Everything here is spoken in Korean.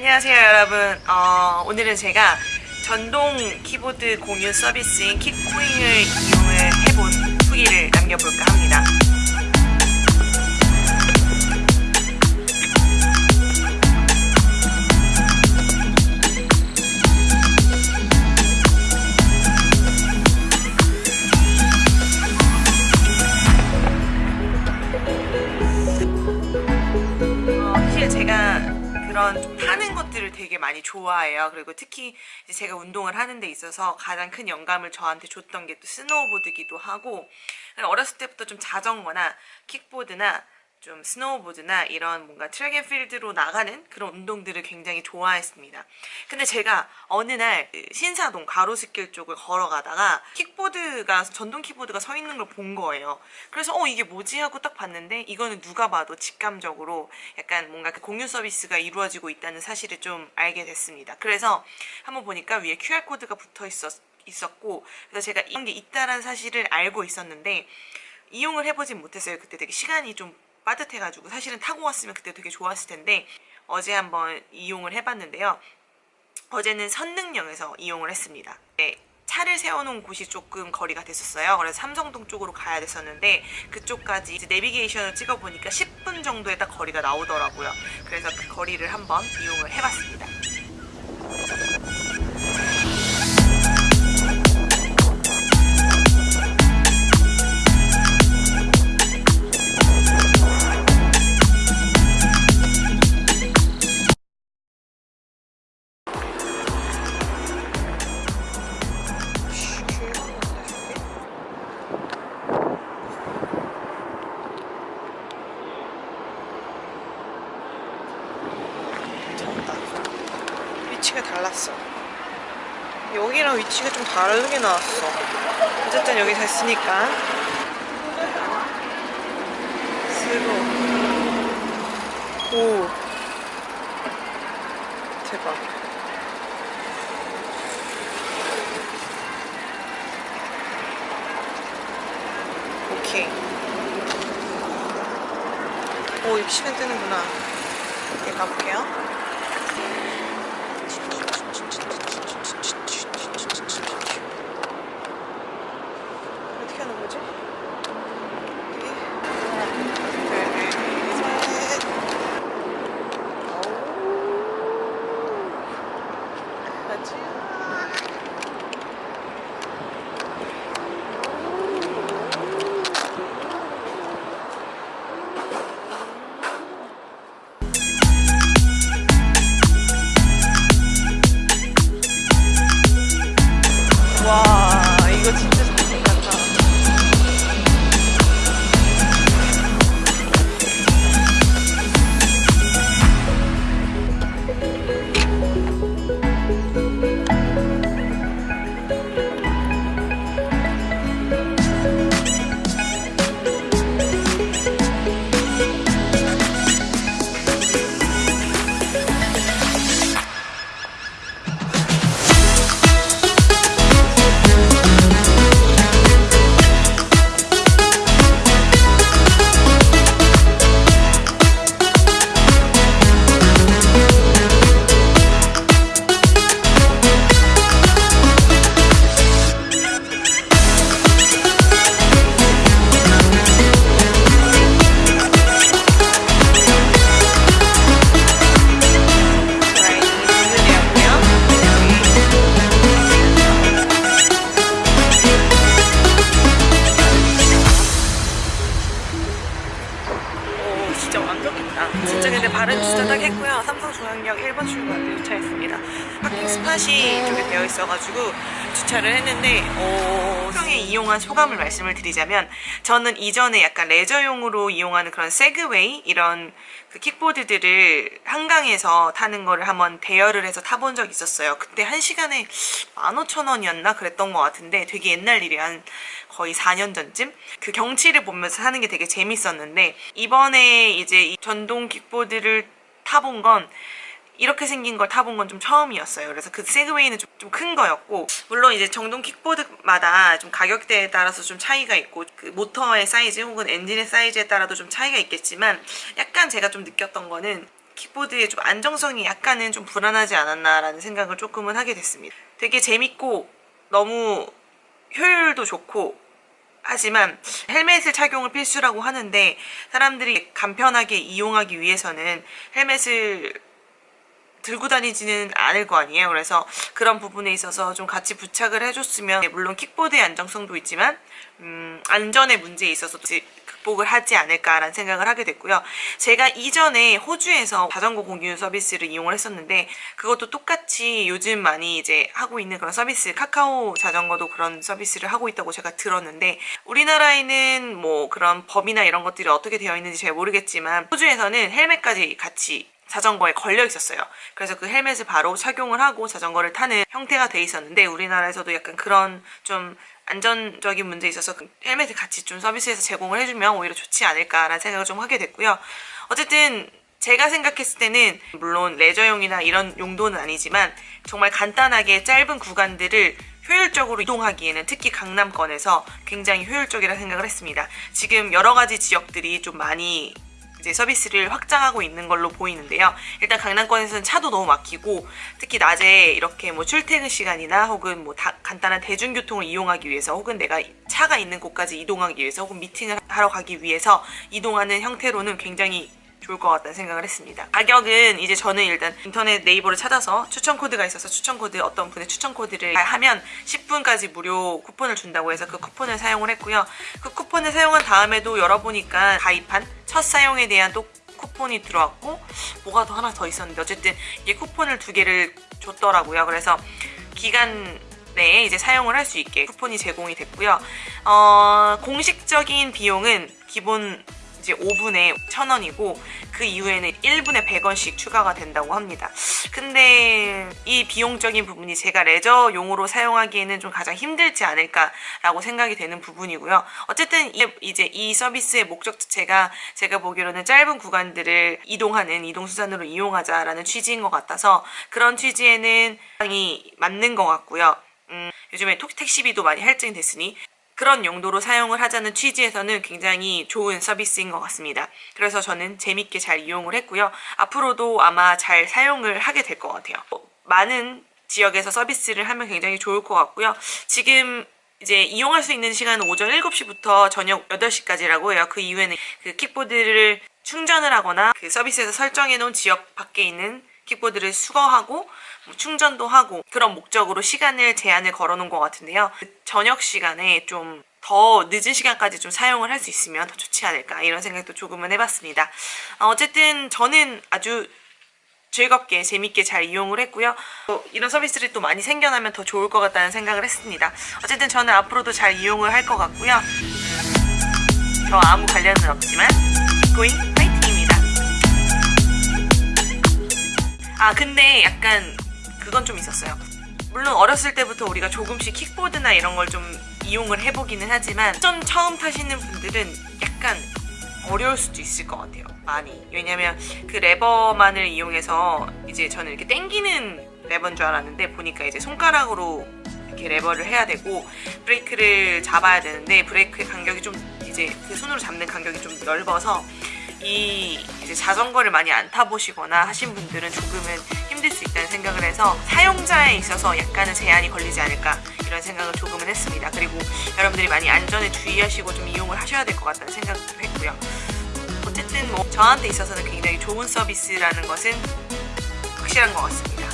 안녕하세요 여러분. 어, 오늘은 제가 전동 키보드 공유 서비스인 킥코인을 이용을 해본 후기를 남겨볼까 합니다 것들을 되게 많이 좋아해요. 그리고 특히 제가 운동을 하는 데 있어서 가장 큰 영감을 저한테 줬던 게 또 스노우보드기도 하고 어렸을 때부터 좀 자전거나 킥보드나 좀 스노우보드나 이런 뭔가 track and field로 나가는 그런 운동들을 굉장히 좋아했습니다. 근데 제가 어느 날그 신사동 가로수길 쪽을 걸어가다가 킥보드가 전동 킥보드가 서 있는 걸 본 거예요. 그래서 어 이게 뭐지 하고 딱 봤는데 이거는 누가 봐도 직감적으로 약간 뭔가 그 공유 서비스가 이루어지고 있다는 사실을 좀 알게 됐습니다. 그래서 한번 보니까 위에 QR 코드가 붙어 있었 있었고 그래서 제가 이런 게 있다라는 사실을 알고 있었는데 이용을 해보진 못했어요. 그때 되게 시간이 좀 빠듯해가지고 사실은 타고 왔으면 그때 되게 좋았을 텐데 어제 한번 이용을 해봤는데요. 어제는 선능령에서 이용을 했습니다. 네, 차를 세워놓은 곳이 조금 거리가 됐었어요. 그래서 삼성동 쪽으로 가야 됐었는데 그쪽까지 내비게이션을 찍어보니까 10분 정도의 딱 거리가 나오더라고요. 그래서 그 거리를 한번 이용을 해봤습니다. 위치가 달랐어. 여기랑 위치가 좀 다르게 나왔어. 어쨌든 여기 됐으니까. 스로. 오. 대박. 오케이. 오, 이렇게 시간 뜨는구나. 이렇게 가볼게요. 스팟이 이쪽에 되어 있어가지고 주차를 했는데, 오, 평에 이용한 소감을 말씀을 드리자면, 저는 이전에 약간 레저용으로 이용하는 그런 세그웨이 이런 그 킥보드들을 한강에서 타는 거를 한번 대여를 해서 타본 적이 있었어요. 그때 한 시간에 15,000원이었나 그랬던 것 같은데 되게 옛날 일이 한 거의 4년 전쯤 그 경치를 보면서 하는 게 되게 재밌었는데 이번에 이제 이 전동 킥보드를 타본 건 이렇게 생긴 걸 타본 건 좀 처음이었어요. 그래서 그 세그웨이는 좀 큰 거였고 물론 이제 전동 킥보드마다 좀 가격대에 따라서 좀 차이가 있고 그 모터의 사이즈 혹은 엔진의 사이즈에 따라도 좀 차이가 있겠지만 약간 제가 좀 느꼈던 거는 킥보드의 좀 안정성이 약간은 좀 불안하지 않았나라는 생각을 조금은 하게 됐습니다. 되게 재밌고 너무 효율도 좋고 하지만 헬멧을 착용을 필수라고 하는데 사람들이 간편하게 이용하기 위해서는 헬멧을 들고 다니지는 않을 거 아니에요. 그래서 그런 부분에 있어서 좀 같이 부착을 해줬으면 물론 킥보드의 안정성도 있지만 음, 안전의 문제에 있어서 극복을 하지 않을까라는 생각을 하게 됐고요. 제가 이전에 호주에서 자전거 공유 서비스를 이용을 했었는데 그것도 똑같이 요즘 많이 이제 하고 있는 그런 서비스 카카오 자전거도 그런 서비스를 하고 있다고 제가 들었는데 우리나라에는 뭐 그런 법이나 이런 것들이 어떻게 되어 있는지 잘 모르겠지만 호주에서는 헬멧까지 같이 자전거에 걸려 있었어요. 그래서 그 헬멧을 바로 착용을 하고 자전거를 타는 형태가 돼 있었는데 우리나라에서도 약간 그런 좀 안전적인 문제에 있어서 그 헬멧을 같이 좀 서비스에서 제공을 해주면 오히려 좋지 않을까라는 생각을 좀 하게 됐고요. 어쨌든 제가 생각했을 때는 물론 레저용이나 이런 용도는 아니지만 정말 간단하게 짧은 구간들을 효율적으로 이동하기에는 특히 강남권에서 굉장히 효율적이라 생각을 했습니다. 지금 여러 가지 지역들이 좀 많이 이제 서비스를 확장하고 있는 걸로 보이는데요. 일단 강남권에서는 차도 너무 막히고 특히 낮에 이렇게 뭐 출퇴근 시간이나 혹은 뭐 다, 간단한 대중교통을 이용하기 위해서 혹은 내가 차가 있는 곳까지 이동하기 위해서 혹은 미팅을 하러 가기 위해서 이동하는 형태로는 굉장히 좋을 것 같다는 생각을 했습니다. 가격은 이제 저는 일단 인터넷 네이버를 찾아서 추천 코드가 있어서 추천 코드 어떤 분의 추천 코드를 하면 10분까지 무료 쿠폰을 준다고 해서 그 쿠폰을 사용을 했고요. 그 쿠폰을 사용한 다음에도 열어보니까 가입한 첫 사용에 대한 또 쿠폰이 들어왔고 뭐가 더 하나 더 있었는데 어쨌든 이게 쿠폰을 두 개를 줬더라고요. 그래서 기간 내에 이제 사용을 할 수 있게 쿠폰이 제공이 됐고요. 어, 공식적인 비용은 기본 이제 5분에 1,000원이고 그 이후에는 1분에 100원씩 추가가 된다고 합니다. 근데 이 비용적인 부분이 제가 레저용으로 사용하기에는 좀 가장 힘들지 않을까라고 생각이 되는 부분이고요. 어쨌든 이제 이 서비스의 목적 자체가 제가 보기로는 짧은 구간들을 이동하는 이동수단으로 이용하자라는 취지인 것 같아서 그런 취지에는 상당히 맞는 것 같고요. 음, 요즘에 택시비도 많이 할증됐으니 그런 용도로 사용을 하자는 취지에서는 굉장히 좋은 서비스인 것 같습니다. 그래서 저는 재밌게 잘 이용을 했고요. 앞으로도 아마 잘 사용을 하게 될 것 같아요. 많은 지역에서 서비스를 하면 굉장히 좋을 것 같고요. 지금 이제 이용할 수 있는 시간은 오전 7시부터 저녁 8시까지라고 해요. 그 이후에는 그 킥보드를 충전을 하거나 그 서비스에서 설정해 놓은 지역 밖에 있는 킥보드를 수거하고 뭐 충전도 하고 그런 목적으로 시간을 제한을 걸어 놓은 것 같은데요. 그 저녁 시간에 좀 더 늦은 시간까지 좀 사용을 할 수 있으면 더 좋지 않을까 이런 생각도 조금은 해봤습니다. 어, 어쨌든 저는 아주 즐겁게 재밌게 잘 이용을 했고요. 또 이런 서비스를 또 많이 생겨나면 더 좋을 것 같다는 생각을 했습니다. 어쨌든 저는 앞으로도 잘 이용을 할 것 같고요. 저 아무 관련은 없지만 고잉 아 근데 약간 그건 좀 있었어요. 물론 어렸을 때부터 우리가 조금씩 킥보드나 이런 걸 좀 이용을 해보기는 하지만 좀 처음 타시는 분들은 약간 어려울 수도 있을 것 같아요. 많이. 왜냐면 그 레버만을 이용해서 이제 저는 이렇게 땡기는 레버인 줄 알았는데 보니까 이제 손가락으로 이렇게 레버를 해야 되고 브레이크를 잡아야 되는데 브레이크의 간격이 좀 이제 그 손으로 잡는 간격이 좀 넓어서 이 자전거를 많이 안 타보시거나 하신 분들은 조금은 힘들 수 있다는 생각을 해서 사용자에 있어서 약간은 제한이 걸리지 않을까 이런 생각을 조금은 했습니다. 그리고 여러분들이 많이 안전에 주의하시고 좀 이용을 하셔야 될 것 같다는 생각도 했고요. 어쨌든 뭐 저한테 있어서는 굉장히 좋은 서비스라는 것은 확실한 것 같습니다.